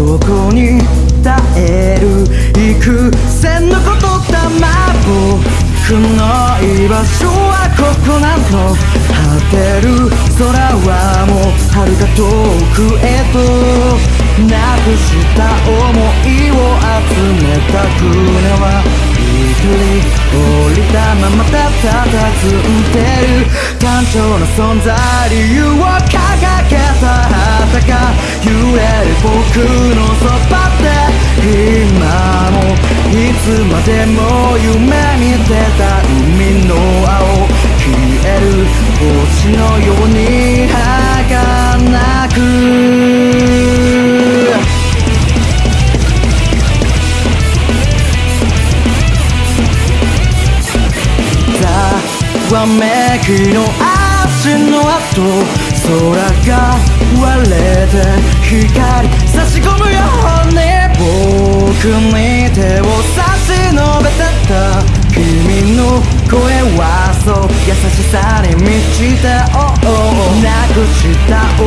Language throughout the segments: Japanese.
そこに耐える幾千のことだま僕の居場所はここなの果てる空はもう遥か遠くへとなくした想いを集めた船は一人降りたままたたたずんでる単調な存在理由を掲げた旗が揺れる僕のそばで今もいつまでも夢見てた海の青消える星のように儚くざわめきの足の跡が割れて光差し込むよ。うに僕に手を差し伸べてた君の声はそう優しさに満ちて oh, oh なくした想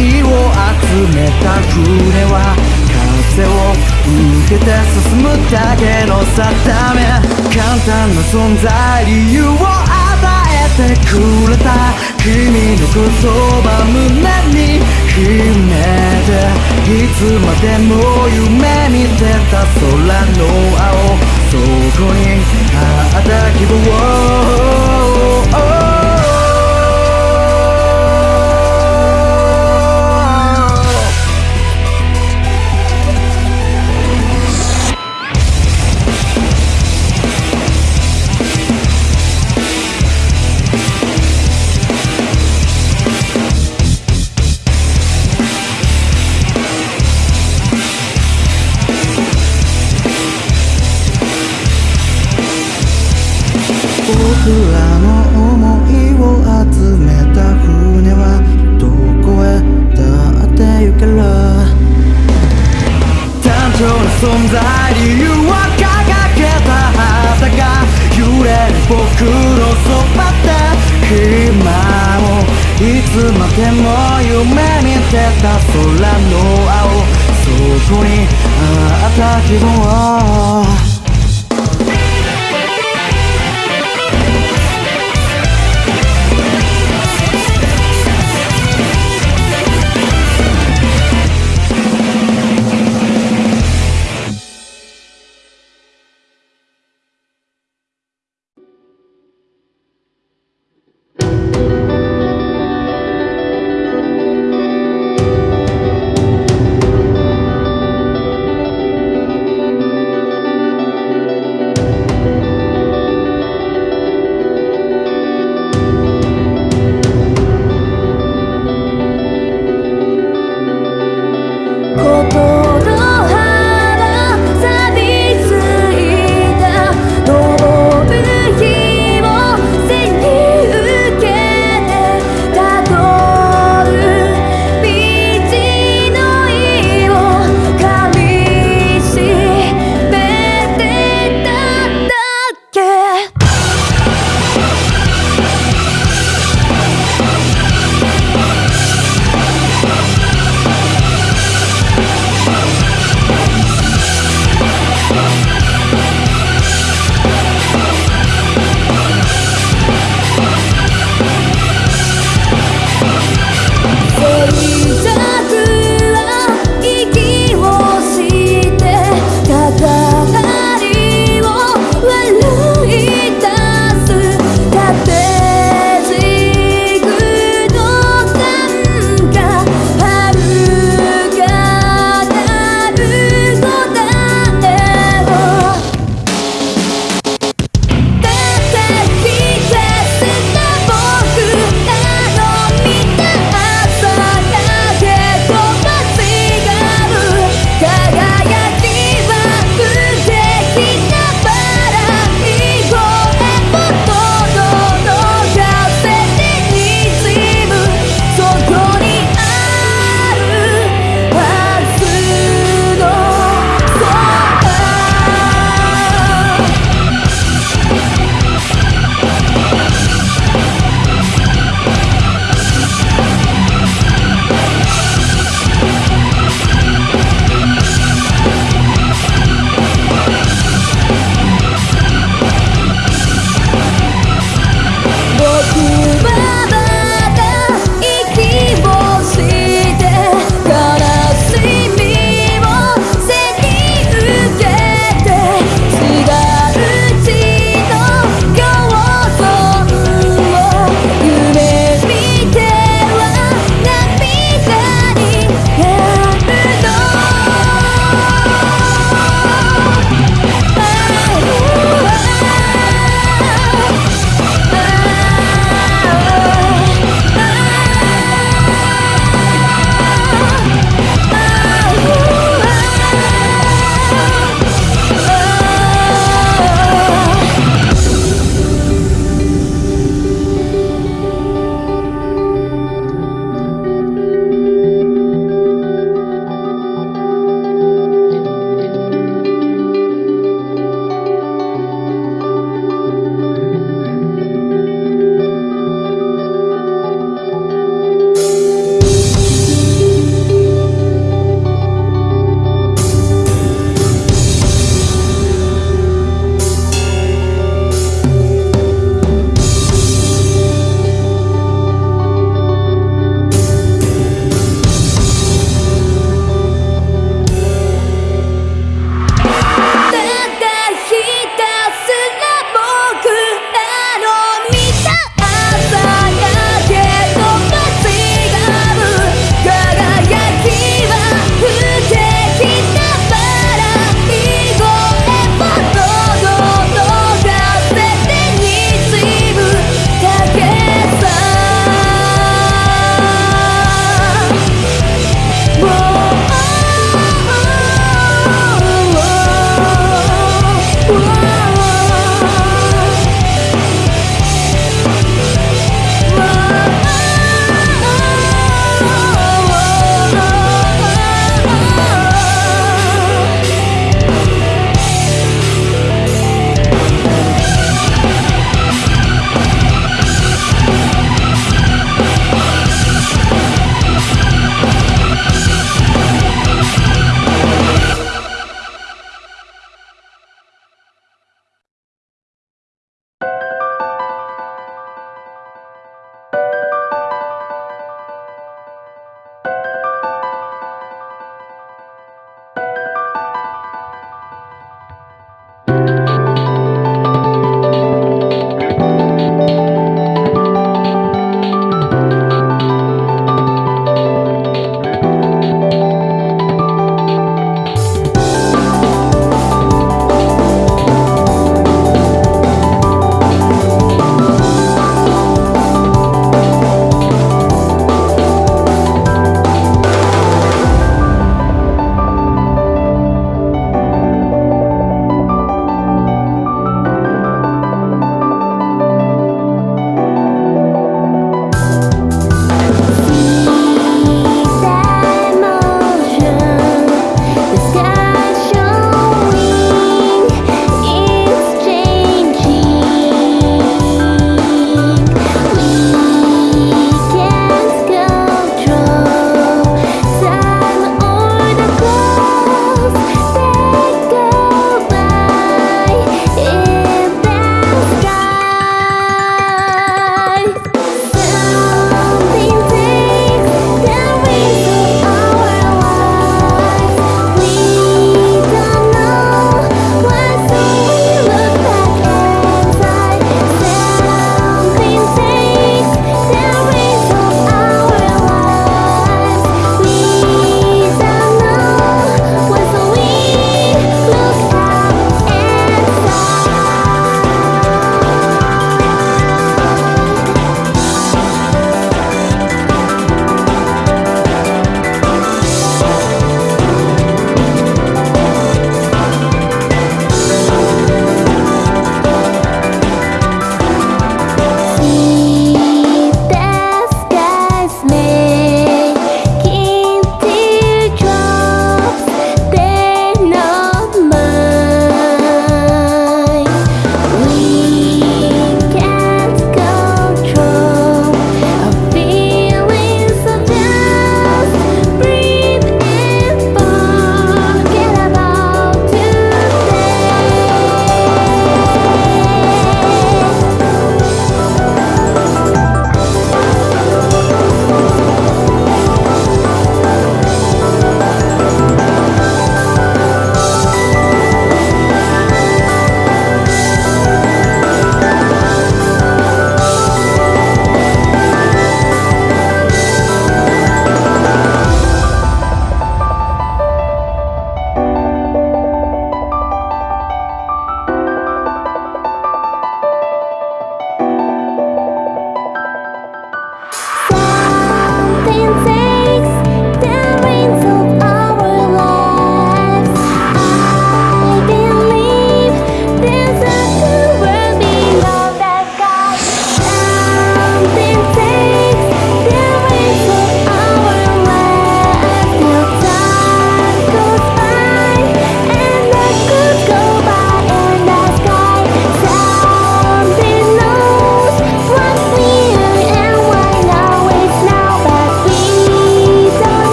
いを集めた船は風を受けて進むだけの定め。簡単な存在理由をしてくれた君の言葉胸に秘めていつまでも夢見てた空の青そこにあった希望僕らの想いを集めた船はどこへだって行ける。単調な存在理由を掲げた旗が揺れる僕のそばで。今もいつまでも夢見てた。空の青そこにあった希望